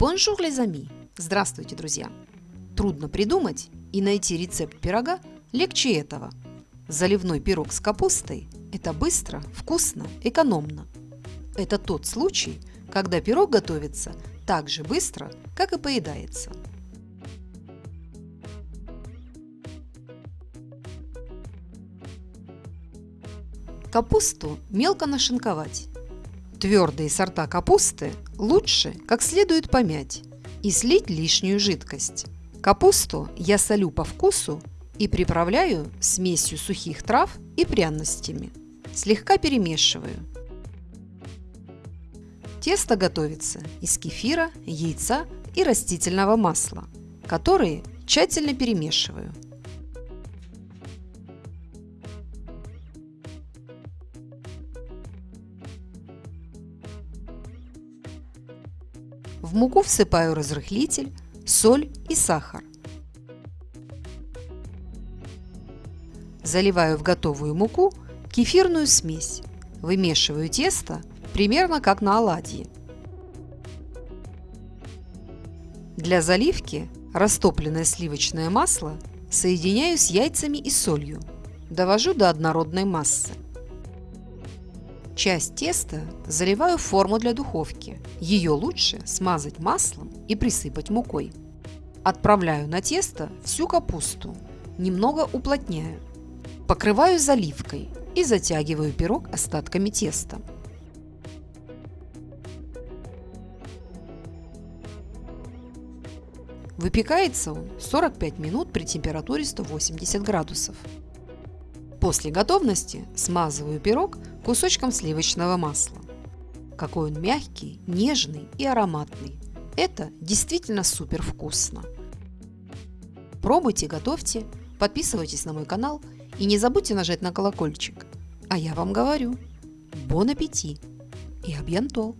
Bonjour, les amis! Здравствуйте, друзья! Трудно придумать и найти рецепт пирога легче этого. Заливной пирог с капустой – это быстро, вкусно, экономно. Это тот случай, когда пирог готовится так же быстро, как и поедается. Капусту мелко нашинковать. Твердые сорта капусты лучше как следует помять и слить лишнюю жидкость. Капусту я солю по вкусу и приправляю смесью сухих трав и пряностями. Слегка перемешиваю. Тесто готовится из кефира, яйца и растительного масла, которые тщательно перемешиваю. В муку всыпаю разрыхлитель, соль и сахар. Заливаю в готовую муку кефирную смесь. Вымешиваю тесто примерно как на оладьи. Для заливки растопленное сливочное масло соединяю с яйцами и солью. Довожу до однородной массы. Часть теста заливаю в форму для духовки. Ее лучше смазать маслом и присыпать мукой. Отправляю на тесто всю капусту, немного уплотняю. Покрываю заливкой и затягиваю пирог остатками теста. Выпекается он 45 минут при температуре 180 градусов. После готовности смазываю пирог кусочком сливочного масла. Какой он мягкий, нежный и ароматный. Это действительно супер вкусно. Пробуйте, готовьте, подписывайтесь на мой канал и не забудьте нажать на колокольчик. А я вам говорю, бон аппетит и абьянтол!